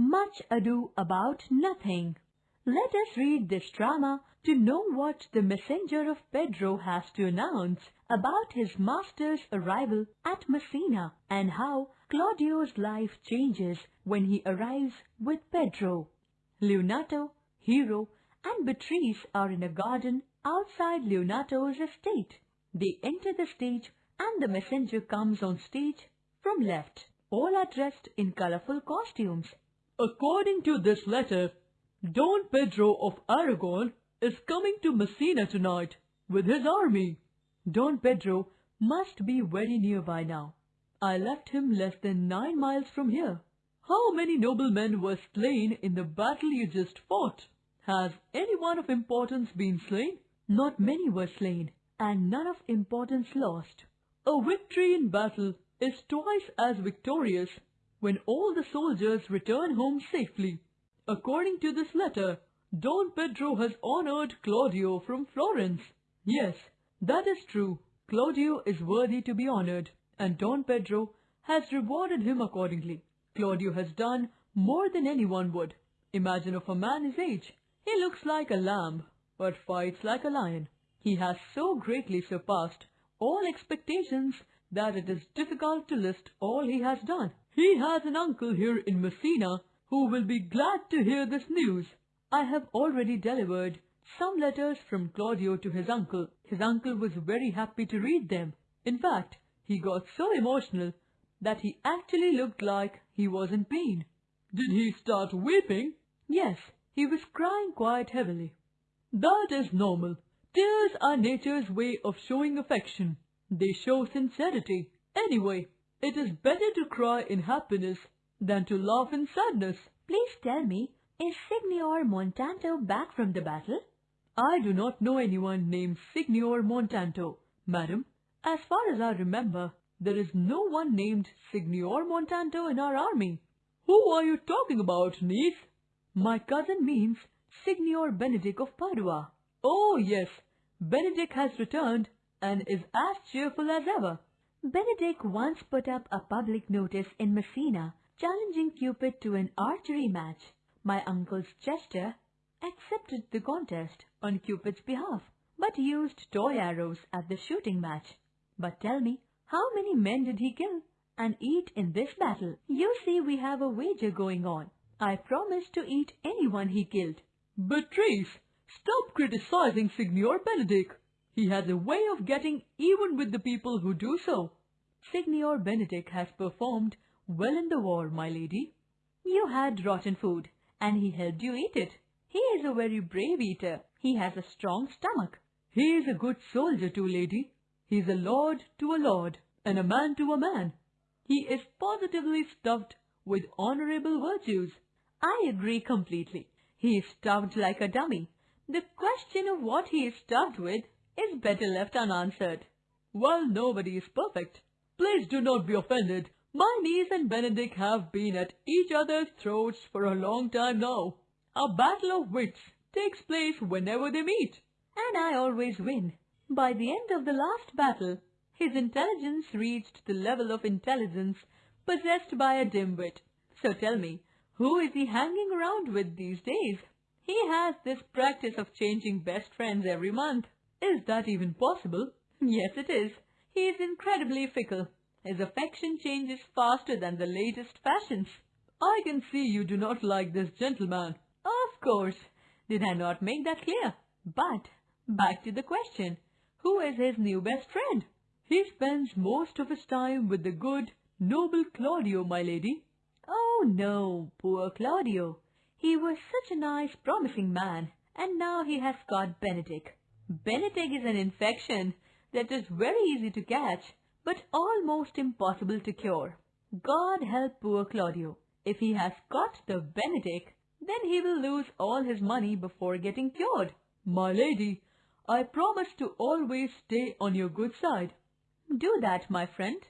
Much Ado About Nothing. Let us read this drama to know what the messenger of Pedro has to announce about his master's arrival at Messina and how Claudio's life changes when he arrives with Pedro. Leonato, Hero, and Beatrice are in a garden outside Leonato's estate. They enter the stage and the messenger comes on stage from left. All are dressed in colorful costumes. According to this letter, Don Pedro of Aragon is coming to Messina tonight with his army. Don Pedro must be very near by now. I left him less than nine miles from here. How many noblemen were slain in the battle you just fought? Has any one of importance been slain? Not many were slain, and none of importance lost. A victory in battle is twice as victorious when all the soldiers return home safely. According to this letter, Don Pedro has honored Claudio from Florence. Yes, that is true. Claudio is worthy to be honored, and Don Pedro has rewarded him accordingly. Claudio has done more than anyone would. Imagine of a man his age. He looks like a lamb, but fights like a lion. He has so greatly surpassed all expectations that it is difficult to list all he has done. He has an uncle here in Messina who will be glad to hear this news. I have already delivered some letters from Claudio to his uncle. His uncle was very happy to read them. In fact, he got so emotional that he actually looked like he was in pain. Did he start weeping? Yes, he was crying quite heavily. That is normal. Tears are nature's way of showing affection. They show sincerity. Anyway, it is better to cry in happiness than to laugh in sadness. Please tell me, is Signor Montanto back from the battle? I do not know anyone named Signor Montanto, madam. As far as I remember, there is no one named Signor Montanto in our army. Who are you talking about, niece? My cousin means Signor Benedick of Padua. Oh, yes, Benedick has returned and is as cheerful as ever. Benedick once put up a public notice in Messina challenging Cupid to an archery match. My uncle's jester accepted the contest on Cupid's behalf, but used toy arrows at the shooting match. But tell me, how many men did he kill and eat in this battle? You see we have a wager going on. I promise to eat anyone he killed. Beatrice, stop criticizing Signor Benedick. He has a way of getting even with the people who do so. Signor Benedick has performed well in the war, my lady. You had rotten food, and he helped you eat it. He is a very brave eater. He has a strong stomach. He is a good soldier too, lady. He is a lord to a lord, and a man to a man. He is positively stuffed with honorable virtues. I agree completely. He is stuffed like a dummy. The question of what he is stuffed with is better left unanswered. Well, nobody is perfect. Please do not be offended. My niece and Benedick have been at each other's throats for a long time now. A battle of wits takes place whenever they meet. And I always win. By the end of the last battle, his intelligence reached the level of intelligence possessed by a dimwit. So tell me, who is he hanging around with these days? He has this practice of changing best friends every month. Is that even possible? Yes, it is. He is incredibly fickle. His affection changes faster than the latest fashions. I can see you do not like this gentleman. Of course. Did I not make that clear? But, back to the question. Who is his new best friend? He spends most of his time with the good, noble Claudio, my lady. Oh no, poor Claudio. He was such a nice, promising man, and now he has got Benedick. Benedick is an infection that is very easy to catch, but almost impossible to cure. God help poor Claudio. If he has got the Benedick, then he will lose all his money before getting cured. My lady, I promise to always stay on your good side. Do that, my friend.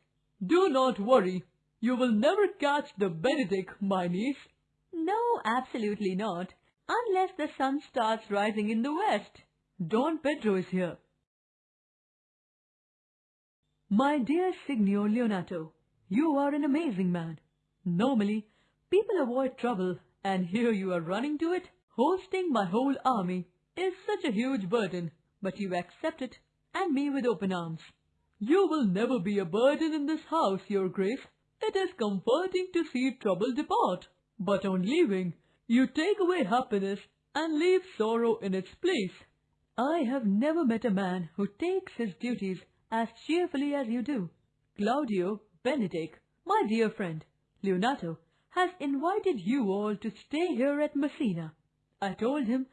Do not worry. You will never catch the Benedick, my niece. No, absolutely not. Unless the sun starts rising in the west. Don Pedro is here. My dear Signor Leonato, you are an amazing man. Normally, People avoid trouble, and here you are running to it. Hosting my whole army is such a huge burden, but you accept it, and me with open arms. You will never be a burden in this house, your grace. It is comforting to see trouble depart, but on leaving, you take away happiness and leave sorrow in its place. I have never met a man who takes his duties as cheerfully as you do. Claudio Benedick, my dear friend, Leonato, has invited you all to stay here at Messina. I told him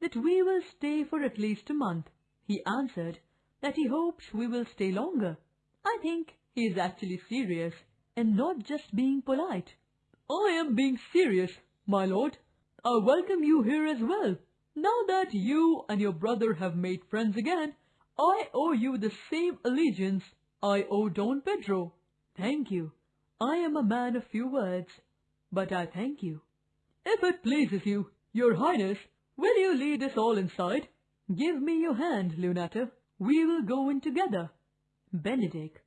that we will stay for at least a month. He answered that he hopes we will stay longer. I think he is actually serious and not just being polite. I am being serious, my lord. I welcome you here as well. Now that you and your brother have made friends again, I owe you the same allegiance I owe Don Pedro. Thank you. I am a man of few words, but I thank you. If it pleases you, your highness, will you lead us all inside? Give me your hand, Leonato. We will go in together. Benedick,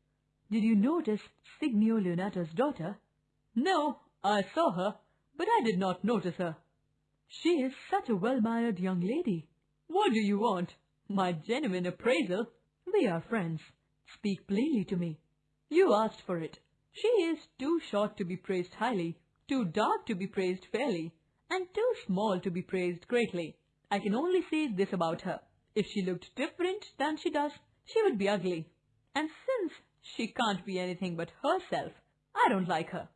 did you notice Signor Leonato's daughter? No, I saw her, but I did not notice her. She is such a well-mannered young lady. What do you want? My genuine appraisal? We are friends. Speak plainly to me. You asked for it. She is too short to be praised highly, too dark to be praised fairly, and too small to be praised greatly. I can only say this about her. If she looked different than she does, she would be ugly. And since she can't be anything but herself, I don't like her.